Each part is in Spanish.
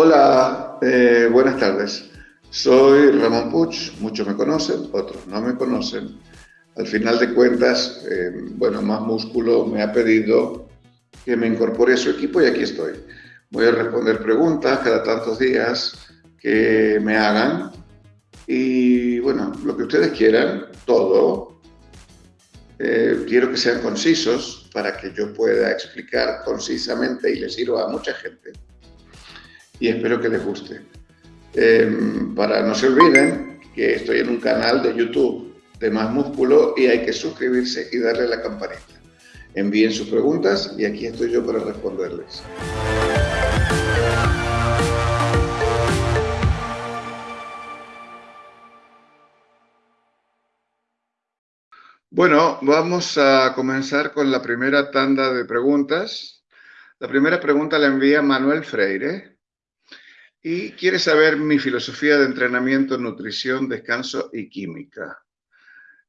Hola, eh, buenas tardes. Soy Ramón Puch, muchos me conocen, otros no me conocen. Al final de cuentas, eh, bueno, Más Músculo me ha pedido que me incorpore a su equipo y aquí estoy. Voy a responder preguntas cada tantos días que me hagan y bueno, lo que ustedes quieran, todo. Eh, quiero que sean concisos para que yo pueda explicar concisamente y les sirva a mucha gente. Y espero que les guste. Em, para no se olviden que estoy en un canal de YouTube de Más Músculo y hay que suscribirse y darle la campanita. Envíen sus preguntas y aquí estoy yo para responderles. Bueno, vamos a comenzar con la primera tanda de preguntas. La primera pregunta la envía Manuel Freire y quiere saber mi filosofía de entrenamiento, nutrición, descanso y química.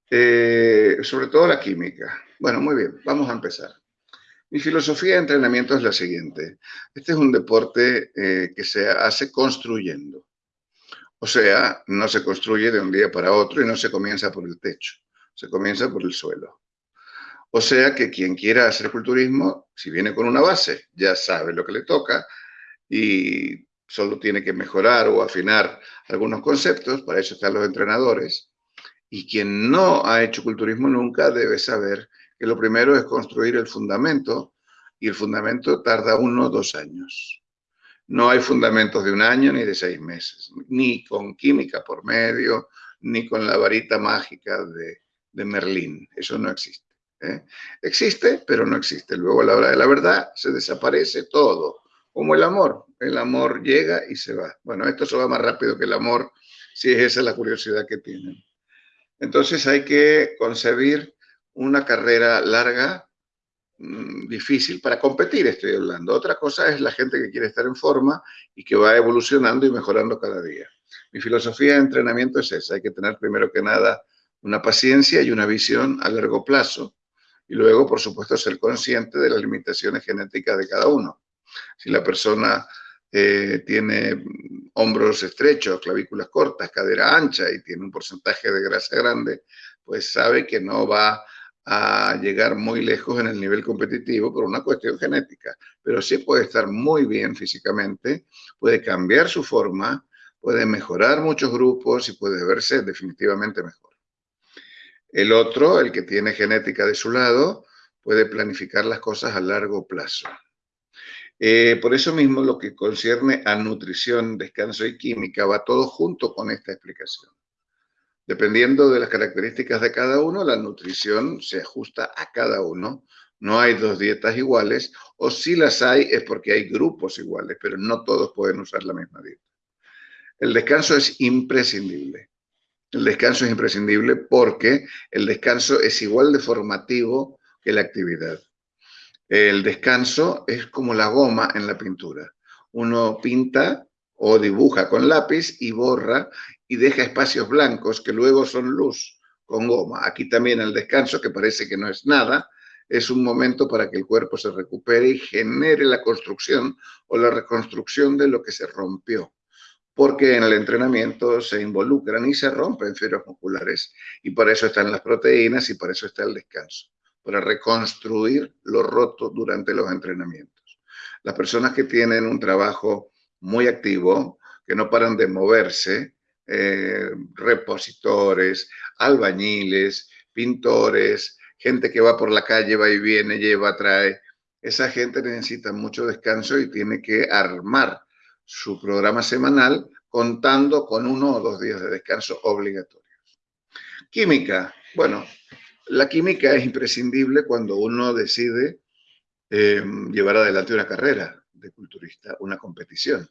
Eh, sobre todo la química. Bueno, muy bien, vamos a empezar. Mi filosofía de entrenamiento es la siguiente. Este es un deporte eh, que se hace construyendo. O sea, no se construye de un día para otro y no se comienza por el techo se comienza por el suelo. O sea que quien quiera hacer culturismo, si viene con una base, ya sabe lo que le toca y solo tiene que mejorar o afinar algunos conceptos, para eso están los entrenadores. Y quien no ha hecho culturismo nunca debe saber que lo primero es construir el fundamento y el fundamento tarda uno o dos años. No hay fundamentos de un año ni de seis meses, ni con química por medio, ni con la varita mágica de, de Merlín. Eso no existe. ¿eh? Existe, pero no existe. Luego a la hora de la verdad se desaparece todo, como el amor. El amor llega y se va. Bueno, esto se va más rápido que el amor, si es esa la curiosidad que tienen. Entonces hay que concebir una carrera larga, mm, difícil para competir, estoy hablando. Otra cosa es la gente que quiere estar en forma y que va evolucionando y mejorando cada día. Mi filosofía de entrenamiento es esa, hay que tener primero que nada una paciencia y una visión a largo plazo. Y luego, por supuesto, ser consciente de las limitaciones genéticas de cada uno. Si la persona eh, tiene hombros estrechos, clavículas cortas, cadera ancha y tiene un porcentaje de grasa grande, pues sabe que no va a llegar muy lejos en el nivel competitivo por una cuestión genética, pero sí puede estar muy bien físicamente, puede cambiar su forma, puede mejorar muchos grupos y puede verse definitivamente mejor. El otro, el que tiene genética de su lado, puede planificar las cosas a largo plazo. Eh, por eso mismo lo que concierne a nutrición, descanso y química va todo junto con esta explicación. Dependiendo de las características de cada uno, la nutrición se ajusta a cada uno. No hay dos dietas iguales, o si las hay es porque hay grupos iguales, pero no todos pueden usar la misma dieta. El descanso es imprescindible. El descanso es imprescindible porque el descanso es igual de formativo que la actividad. El descanso es como la goma en la pintura. Uno pinta o dibuja con lápiz y borra y deja espacios blancos que luego son luz con goma. Aquí también el descanso, que parece que no es nada, es un momento para que el cuerpo se recupere y genere la construcción o la reconstrucción de lo que se rompió porque en el entrenamiento se involucran y se rompen fibras musculares y para eso están las proteínas y para eso está el descanso, para reconstruir lo roto durante los entrenamientos. Las personas que tienen un trabajo muy activo, que no paran de moverse, eh, repositores, albañiles, pintores, gente que va por la calle, va y viene, lleva, trae, esa gente necesita mucho descanso y tiene que armar su programa semanal contando con uno o dos días de descanso obligatorios. Química. Bueno, la química es imprescindible cuando uno decide eh, llevar adelante una carrera de culturista, una competición.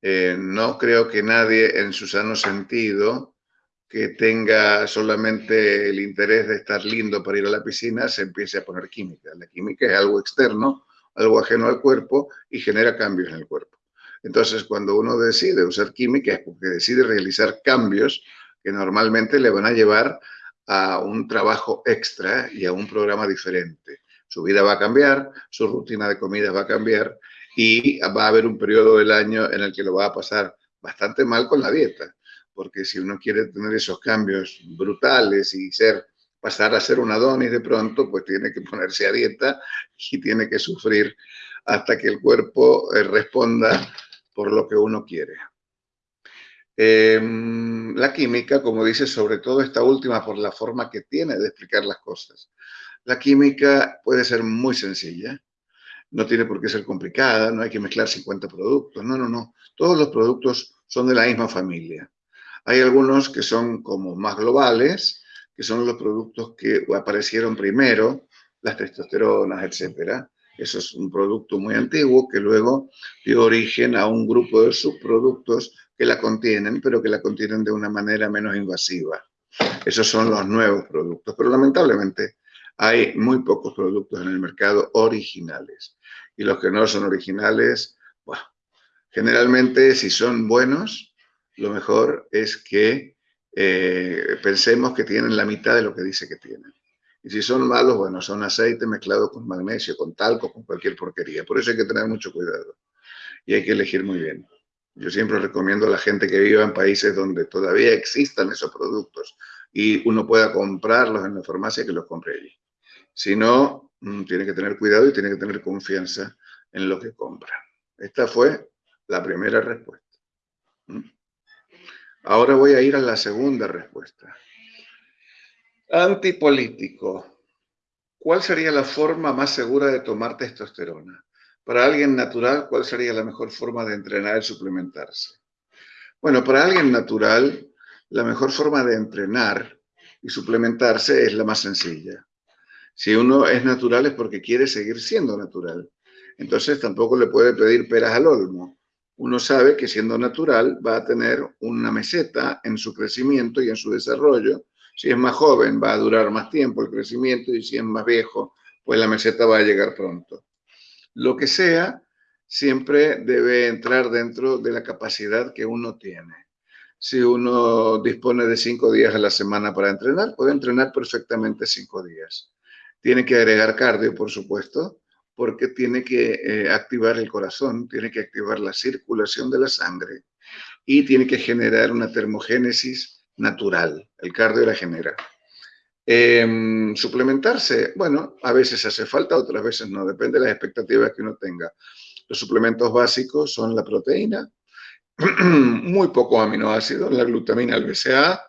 Eh, no creo que nadie en su sano sentido que tenga solamente el interés de estar lindo para ir a la piscina se empiece a poner química. La química es algo externo, algo ajeno al cuerpo y genera cambios en el cuerpo. Entonces, cuando uno decide usar química es porque decide realizar cambios que normalmente le van a llevar a un trabajo extra y a un programa diferente. Su vida va a cambiar, su rutina de comida va a cambiar y va a haber un periodo del año en el que lo va a pasar bastante mal con la dieta, porque si uno quiere tener esos cambios brutales y ser pasar a ser un Adonis de pronto, pues tiene que ponerse a dieta y tiene que sufrir hasta que el cuerpo eh, responda por lo que uno quiere. Em, la química, como dice, sobre todo esta última por la forma que tiene de explicar las cosas. La química puede ser muy sencilla, no tiene por qué ser complicada, no hay que mezclar 50 productos, no, no, no. Todos los productos son de la misma familia. Hay algunos que son como más globales, que son los productos que aparecieron primero, las testosteronas, etcétera. Eso es un producto muy antiguo que luego dio origen a un grupo de subproductos que la contienen, pero que la contienen de una manera menos invasiva. Esos son los nuevos productos, pero lamentablemente hay muy pocos productos en el mercado originales. Y los que no son originales, bueno, generalmente si son buenos, lo mejor es que eh, pensemos que tienen la mitad de lo que dice que tienen. Y si son malos, bueno, son aceite mezclado con magnesio, con talco, con cualquier porquería. Por eso hay que tener mucho cuidado y hay que elegir muy bien. Yo siempre recomiendo a la gente que viva en países donde todavía existan esos productos y uno pueda comprarlos en la farmacia que los compre allí. Si no, mm, tiene que tener cuidado y tiene que tener confianza en lo que compra. Esta fue la primera respuesta. ¿Mm? Ahora voy a ir a la segunda respuesta. Antipolítico. ¿Cuál sería la forma más segura de tomar testosterona? Para alguien natural, ¿cuál sería la mejor forma de entrenar y suplementarse? Bueno, para alguien natural, la mejor forma de entrenar y suplementarse es la más sencilla. Si uno es natural es porque quiere seguir siendo natural. Entonces tampoco le puede pedir peras al olmo uno sabe que siendo natural va a tener una meseta en su crecimiento y en su desarrollo. Si es más joven va a durar más tiempo el crecimiento y si es más viejo, pues la meseta va a llegar pronto. Lo que sea, siempre debe entrar dentro de la capacidad que uno tiene. Si uno dispone de cinco días a la semana para entrenar, puede entrenar perfectamente cinco días. Tiene que agregar cardio, por supuesto, porque tiene que eh, activar el corazón, tiene que activar la circulación de la sangre y tiene que generar una termogénesis natural. El cardio la genera. Em, suplementarse, bueno, a veces hace falta, otras veces no, depende de las expectativas que uno tenga. Los suplementos básicos son la proteína, muy poco aminoácidos, la glutamina, el BCA,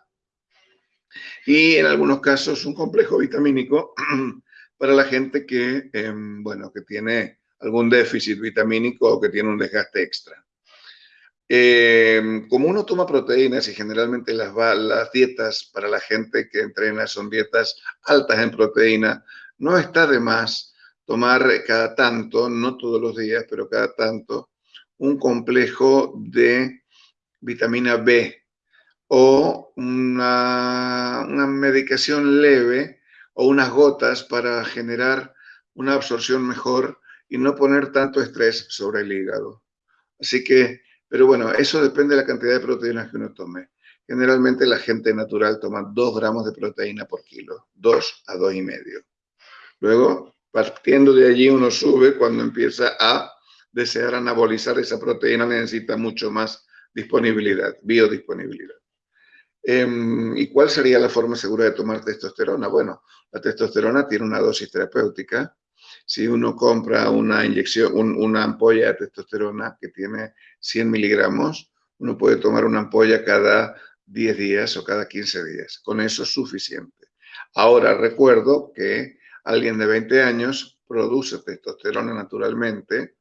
y en algunos casos un complejo vitamínico para la gente que, em, bueno, que tiene algún déficit vitamínico o que tiene un desgaste extra. Em, como uno toma proteínas y generalmente las, dietas para la gente que entrena son dietas altas en proteína, no está de más tomar cada tanto, no todos los días, pero cada tanto, un complejo de vitamina B o una, una medicación leve o unas gotas para generar una absorción mejor y no poner tanto estrés sobre el hígado. Así que, pero bueno, eso depende de la cantidad de proteínas que uno tome. Generalmente la gente natural toma 2 gramos de proteína por kilo, 2 a 2 y medio. Luego, partiendo de allí, uno sube cuando empieza a desear anabolizar esa proteína, necesita mucho más disponibilidad, biodisponibilidad. Em, ¿Y cuál sería la forma segura de tomar testosterona? Bueno, la testosterona tiene una dosis terapéutica. Si uno compra una inyección, una ampolla de testosterona que tiene 100 miligramos, uno puede tomar una ampolla cada 10 días o cada 15 días. Con eso es suficiente. Ahora recuerdo que alguien de 20 años produce testosterona naturalmente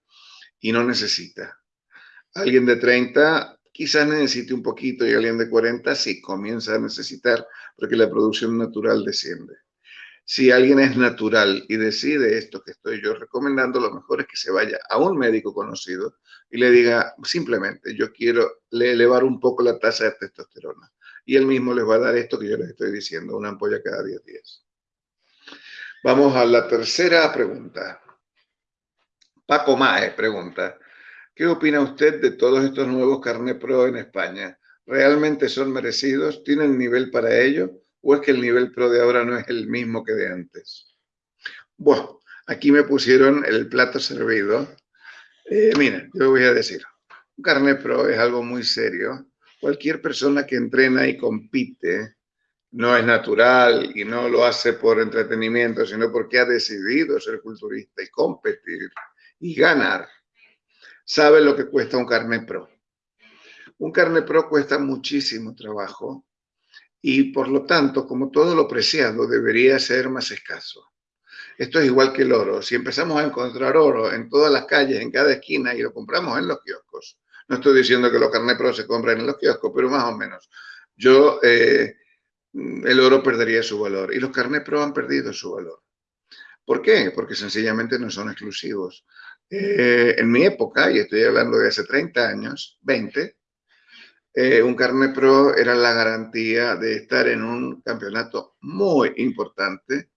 y no necesita. Alguien de 30 quizás necesite un poquito y alguien de 40 sí comienza a necesitar porque la producción natural desciende. Si alguien es natural y decide esto que estoy yo recomendando, lo mejor es que se vaya a un médico conocido y le diga simplemente, yo quiero elevar un poco la tasa de testosterona. Y él mismo les va a dar esto que yo les estoy diciendo, una ampolla cada 10 días. Vamos a la tercera pregunta. Paco Mae pregunta, ¿Qué opina usted de todos estos nuevos carnet pro en España? ¿Realmente son merecidos? ¿Tienen nivel para ello? ¿O es que el nivel pro de ahora no es el mismo que de antes? Bueno, aquí me pusieron el plato servido Eh, mira, yo voy a decir, un carnet pro es algo muy serio. Cualquier persona que entrena y compite no es natural y no lo hace por entretenimiento, sino porque ha decidido ser culturista y competir y ganar, sabe lo que cuesta un carnet pro. Un carnet pro cuesta muchísimo trabajo y por lo tanto, como todo lo preciado, debería ser más escaso. Esto es igual que el oro. Si empezamos a encontrar oro en todas las calles, en cada esquina, y lo compramos en los kioscos, no estoy diciendo que los carnet pro se compren en los kioscos, pero más o menos. Yo, eh, el oro perdería su valor y los carnet pro han perdido su valor. ¿Por qué? Porque sencillamente no son exclusivos. Eh, en mi época, y estoy hablando de hace 30 años, 20, eh, un carnet pro era la garantía de estar en un campeonato muy importante,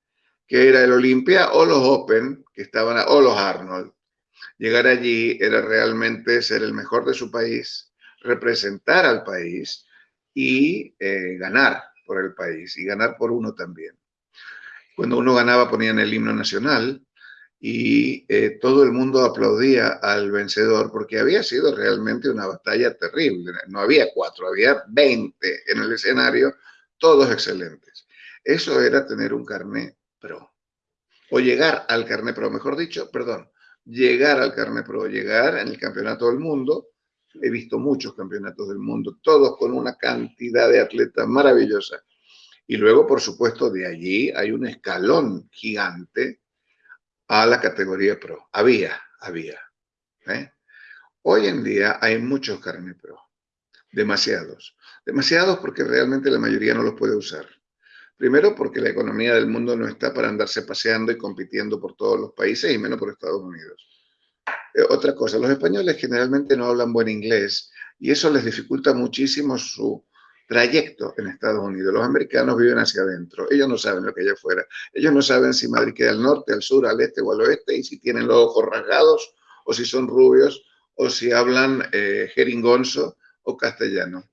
que era el Olympia o los Open, que estaban, o los Arnold. Llegar allí era realmente ser el mejor de su país, representar al país y eh, ganar por el país y ganar por uno también. Cuando uno ganaba ponían el himno nacional y eh, todo el mundo aplaudía al vencedor porque había sido realmente una batalla terrible. No había cuatro, había veinte en el escenario, todos excelentes. Eso era tener un carnet pro. O llegar al carnet pro, mejor dicho, perdón, llegar al carnet pro, llegar en el campeonato del mundo. He visto muchos campeonatos del mundo, todos con una cantidad de atletas maravillosa. Y luego, por supuesto, de allí hay un escalón gigante a la categoría pro. Había, había. ¿eh? Hoy en día hay muchos carnet pro, demasiados. Demasiados porque realmente la mayoría no los puede usar. Primero porque la economía del mundo no está para andarse paseando y compitiendo por todos los países y menos por Estados Unidos. Eh, otra cosa, los españoles generalmente no hablan buen inglés y eso les dificulta muchísimo su trayecto en Estados Unidos. Los americanos viven hacia adentro. Ellos no saben lo que hay afuera. Ellos no saben si Madrid queda al norte, al sur, al este o al oeste y si tienen los ojos rasgados o si son rubios o si hablan eh, jeringonzo o castellano.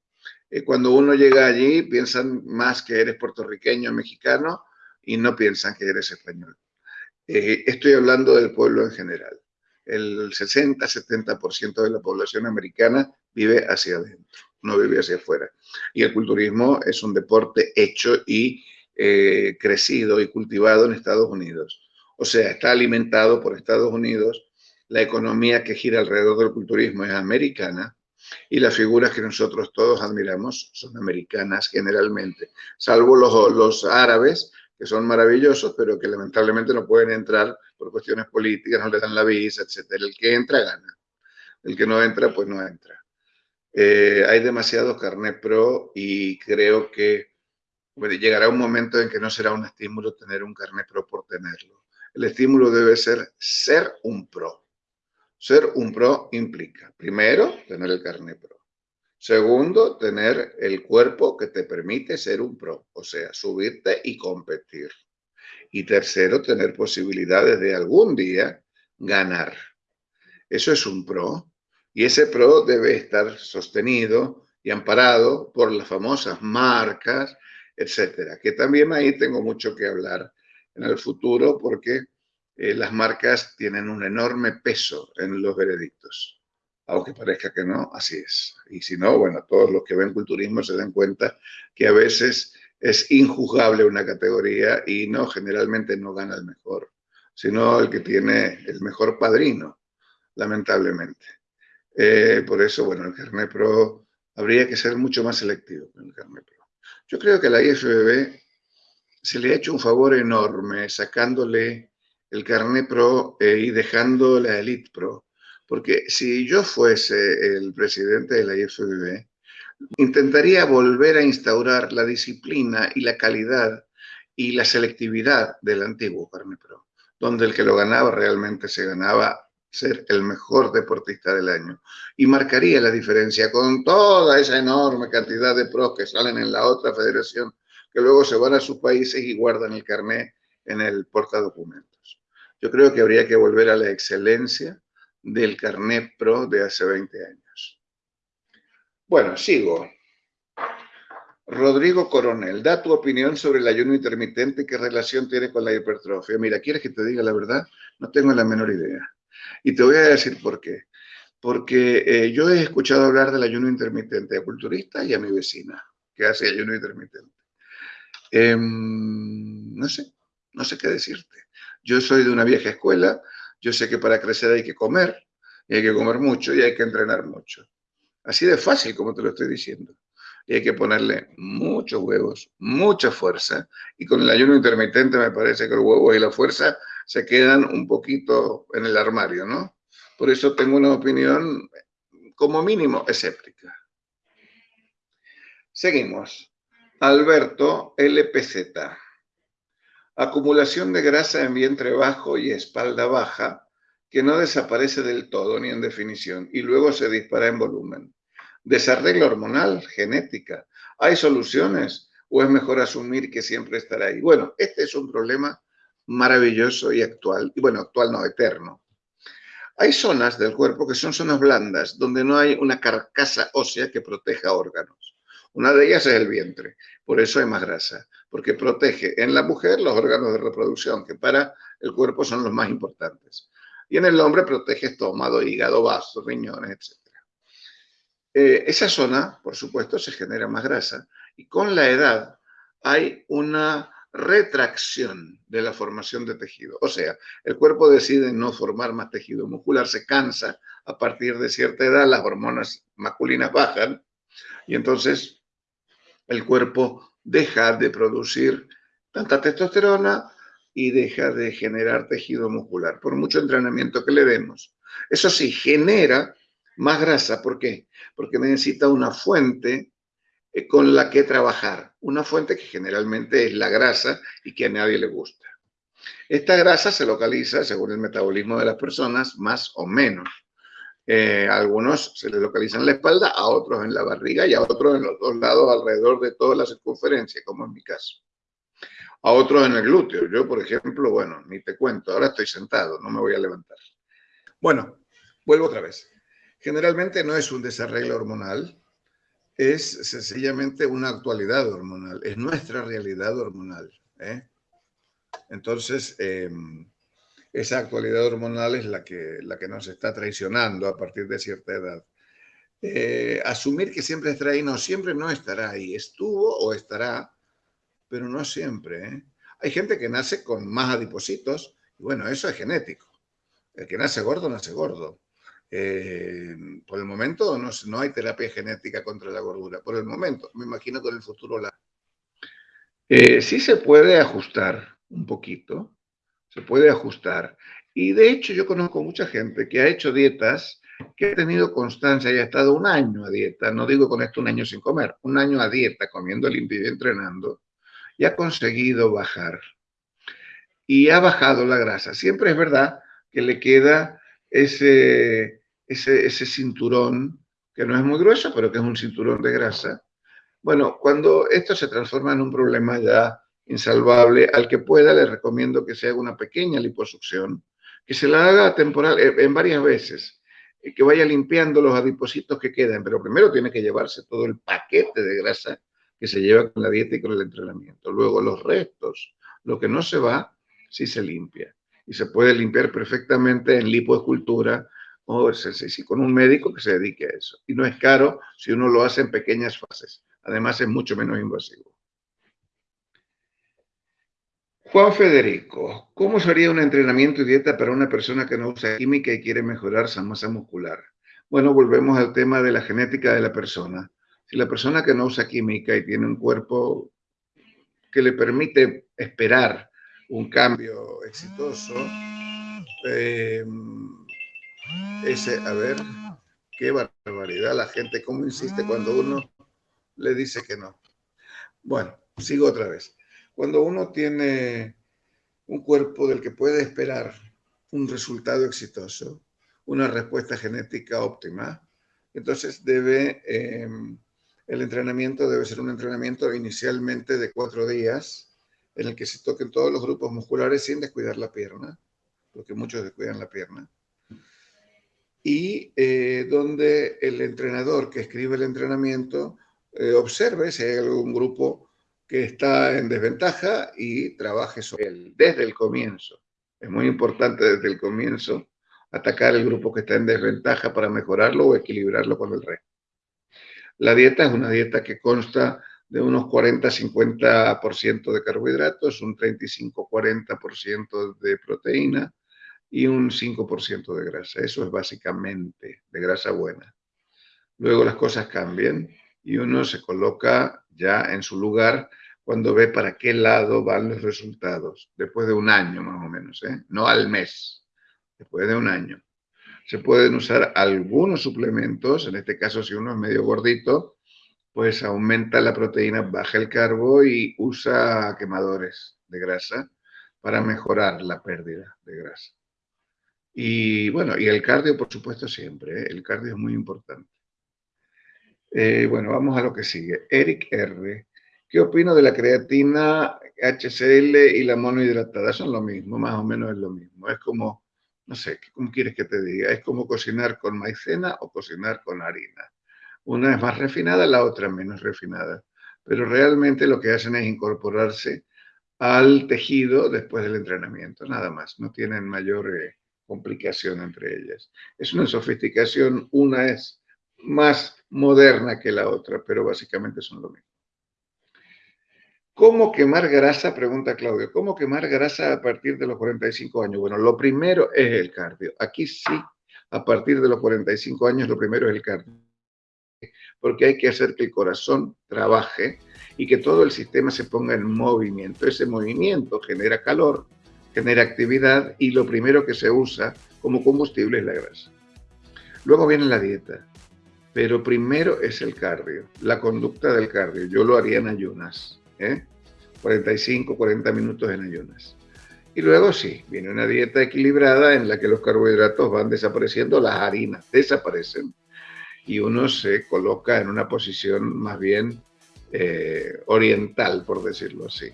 Eh, cuando uno llega allí piensan más que eres puertorriqueño o mexicano y no piensan que eres español. Eh, estoy hablando del pueblo en general. El 60-70% de la población americana vive hacia adentro no vive hacia afuera. Y el culturismo es un deporte hecho y eh, crecido y cultivado en Estados Unidos. O sea, está alimentado por Estados Unidos. La economía que gira alrededor del culturismo es americana y las figuras que nosotros todos admiramos son americanas generalmente, salvo los, los árabes, que son maravillosos, pero que lamentablemente no pueden entrar por cuestiones políticas, no le dan la visa, etc. El que entra, gana. El que no entra, pues no entra. Eh, hay demasiados carnet pro y creo que llegará un momento en que no será un estímulo tener un carnet pro por tenerlo. El estímulo debe ser ser un pro. Ser un pro implica, primero, tener el carnet pro. Segundo, tener el cuerpo que te permite ser un pro, o sea, subirte y competir. Y tercero, tener posibilidades de algún día ganar. Eso es un pro. Y ese PRO debe estar sostenido y amparado por las famosas marcas, etcétera. Que también ahí tengo mucho que hablar en el futuro porque eh, las marcas tienen un enorme peso en los veredictos. Aunque parezca que no, así es. Y si no, bueno, todos los que ven culturismo se dan cuenta que a veces es injuzgable una categoría y no, generalmente no gana el mejor, sino el que tiene el mejor padrino, lamentablemente. Eh, por eso, bueno, el carnet pro habría que ser mucho más selectivo con el carnet pro. Yo creo que a la IFBB se le ha hecho un favor enorme sacándole el carnet pro eh, y dejando la elite pro. Porque si yo fuese el presidente de la IFBB, intentaría volver a instaurar la disciplina y la calidad y la selectividad del antiguo carnet pro, donde el que lo ganaba realmente se ganaba ser el mejor deportista del año y marcaría la diferencia con toda esa enorme cantidad de pros que salen en la otra federación que luego se van a sus países y guardan el carnet en el portadocumentos. Yo creo que habría que volver a la excelencia del carnet pro de hace 20 años. Bueno, sigo. Rodrigo Coronel, da tu opinión sobre el ayuno intermitente, qué relación tiene con la hipertrofia. Mira, ¿quieres que te diga la verdad? No tengo la menor idea Y te voy a decir por qué. Porque eh, yo he escuchado hablar del ayuno intermitente a culturista y a mi vecina, que hace ayuno intermitente. Em, no sé, no sé qué decirte. Yo soy de una vieja escuela, yo sé que para crecer hay que comer, y hay que comer mucho y hay que entrenar mucho. Así de fácil como te lo estoy diciendo. Y hay que ponerle muchos huevos, mucha fuerza. Y con el ayuno intermitente me parece que el huevo y la fuerza se quedan un poquito en el armario, ¿no? Por eso tengo una opinión como mínimo escéptica. Seguimos. Alberto LPZ. Acumulación de grasa en vientre bajo y espalda baja que no desaparece del todo ni en definición y luego se dispara en volumen. Desarreglo hormonal, genética. ¿Hay soluciones o es mejor asumir que siempre estará ahí? Bueno, este es un problema maravilloso y actual, y bueno, actual no, eterno. Hay zonas del cuerpo que son zonas blandas, donde no hay una carcasa ósea que proteja órganos. Una de ellas es el vientre, por eso hay más grasa, porque protege en la mujer los órganos de reproducción, que para el cuerpo son los más importantes. Y en el hombre protege estómago, hígado, vasos, riñones, etc. Eh, esa zona, por supuesto, se genera más grasa y con la edad hay una retracción de la formación de tejido. O sea, el cuerpo decide no formar más tejido muscular, se cansa a partir de cierta edad, las hormonas masculinas bajan y entonces el cuerpo deja de producir tanta testosterona y deja de generar tejido muscular, por mucho entrenamiento que le demos. Eso sí, genera más grasa. ¿Por qué? Porque necesita una fuente con la que trabajar. Una fuente que generalmente es la grasa y que a nadie le gusta. Esta grasa se localiza, según el metabolismo de las personas, más o menos. Eh, a algunos se le localiza en la espalda, a otros en la barriga y a otros en los dos lados alrededor de toda la circunferencia, como en mi caso a otros en el glúteo. Yo, por ejemplo, bueno, ni te cuento, ahora estoy sentado, no me voy a levantar. Bueno, vuelvo otra vez. Generalmente no es un desarreglo hormonal, es sencillamente una actualidad hormonal, es nuestra realidad hormonal. ¿eh? Entonces, em, esa actualidad hormonal es la que, la que nos está traicionando a partir de cierta edad. Eh, asumir que siempre estará ahí, no, siempre no estará ahí, estuvo o estará pero no siempre. ¿eh? Hay gente que nace con más adipocitos, y bueno, eso es genético. El que nace gordo, nace gordo. Eh, por el momento no, no, hay terapia genética contra la gordura. Por el momento, me imagino que en el futuro la... Eh, sí se puede ajustar un poquito, se puede ajustar. Y de hecho yo conozco mucha gente que ha hecho dietas, que ha tenido constancia y ha estado un año a dieta, no digo con esto un año sin comer, un año a dieta, comiendo limpio y entrenando, y ha conseguido bajar. Y ha bajado la grasa. Siempre es verdad que le queda ese, ese, ese cinturón, que no es muy grueso, pero que es un cinturón de grasa. Bueno, cuando esto se transforma en un problema ya insalvable, al que pueda le recomiendo que se haga una pequeña liposucción, que se la haga temporal, eh, en varias veces, que vaya limpiando los adipocitos que quedan, pero primero tiene que llevarse todo el paquete de grasa que se lleva con la dieta y con el entrenamiento. Luego los restos, lo que no se va, sí se limpia. Y se puede limpiar perfectamente en lipoescultura o con un médico que se dedique a eso. Y no es caro si uno lo hace en pequeñas fases. Además es mucho menos invasivo. Juan Federico, ¿cómo sería un entrenamiento y dieta para una persona que no usa química y quiere mejorar su masa muscular? Bueno, volvemos al tema de la genética de la persona. Si la persona que no usa química y tiene un cuerpo que le permite esperar un cambio exitoso, eh, ese, a ver, qué barbaridad la gente, cómo insiste cuando uno le dice que no. Bueno, sigo otra vez. Cuando uno tiene un cuerpo del que puede esperar un resultado exitoso, una respuesta genética óptima, entonces debe eh, el entrenamiento debe ser un entrenamiento inicialmente de cuatro días en el que se toquen todos los grupos musculares sin descuidar la pierna, porque muchos descuidan la pierna, y eh, donde el entrenador que escribe el entrenamiento eh, observe si hay algún grupo que está en desventaja y trabaje sobre él desde el comienzo. Es muy importante desde el comienzo atacar el grupo que está en desventaja para mejorarlo o equilibrarlo con el resto. La dieta es una dieta que consta de unos 40-50% de carbohidratos, un 35-40% de proteína y un 5% de grasa. Eso es básicamente de grasa buena. Luego las cosas cambian y uno se coloca ya en su lugar cuando ve para qué lado van los resultados, después de un año más o menos, ¿eh? no al mes, después de un año. Se pueden usar algunos suplementos, en este caso si uno es medio gordito, pues aumenta la proteína, baja el carbo y usa quemadores de grasa para mejorar la pérdida de grasa. Y bueno, y el cardio, por supuesto, siempre. ¿eh? El cardio es muy importante. Eh, bueno, vamos a lo que sigue. Eric R. ¿Qué opino de la creatina, HCl y la monohidratada? Son lo mismo, más o menos es lo mismo. Es como, no sé, ¿cómo quieres que te diga? Es como cocinar con maicena o cocinar con harina. Una es más refinada, la otra menos refinada. Pero realmente lo que hacen es incorporarse al tejido después del entrenamiento, nada más. No tienen mayor eh, complicación entre ellas. Es una sofisticación, una es más moderna que la otra, pero básicamente son lo mismo. ¿Cómo quemar grasa? Pregunta Claudio. ¿Cómo quemar grasa a partir de los 45 años? Bueno, lo primero es el cardio. Aquí sí, a partir de los 45 años, lo primero es el cardio. Porque hay que hacer que el corazón trabaje y que todo el sistema se ponga en movimiento. Ese movimiento genera calor, genera actividad y lo primero que se usa como combustible es la grasa. Luego viene la dieta, pero primero es el cardio, la conducta del cardio. Yo lo haría en ayunas 45, ¿eh? 40 minutos en ayunas. Y luego sí, viene una dieta equilibrada en la que los carbohidratos van desapareciendo, las harinas desaparecen y uno se coloca en una posición más bien eh, oriental, por decirlo así.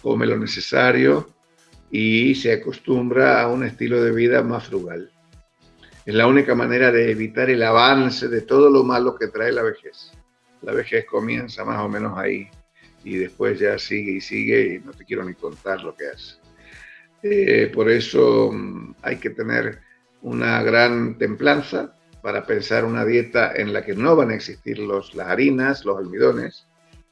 Come lo necesario y se acostumbra a un estilo de vida más frugal. Es la única manera de evitar el avance de todo lo malo que trae la vejez. La vejez comienza más o menos ahí, y después ya sigue y sigue y no te quiero ni contar lo que hace. Eh, por eso mm, hay que tener una gran templanza para pensar una dieta en la que no van a existir los, las harinas, los almidones,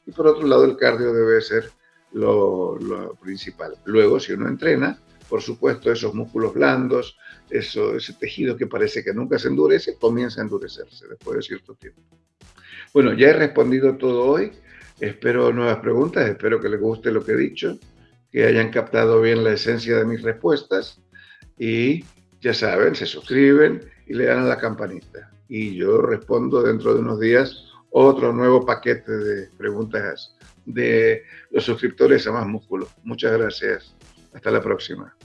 y por otro lado el cardio debe ser lo, lo principal. Luego, si uno entrena, por supuesto, esos músculos blandos, eso, ese tejido que parece que nunca se endurece, comienza a endurecerse después de cierto tiempo. Bueno, ya he respondido todo hoy. Espero nuevas preguntas, espero que les guste lo que he dicho, que hayan captado bien la esencia de mis respuestas y ya saben, se suscriben y le dan a la campanita. Y yo respondo dentro de unos días otro nuevo paquete de preguntas de los suscriptores a Más Músculo. Muchas gracias. Hasta la próxima.